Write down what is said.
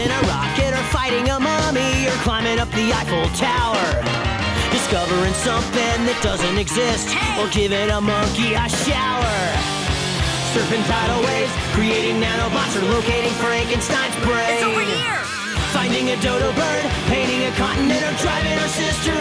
building a rocket or fighting a mummy or climbing up the Eiffel Tower. Discovering something that doesn't exist or giving a monkey a shower. Surfing tidal waves, creating nanobots or locating Frankenstein's brain. It's over here! Finding a dodo bird, painting a continent or driving our sister.